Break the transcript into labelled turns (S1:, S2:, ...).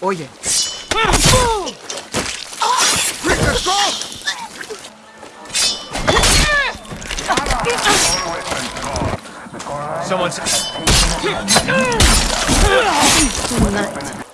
S1: Oye,
S2: Someone's...
S3: Tonight.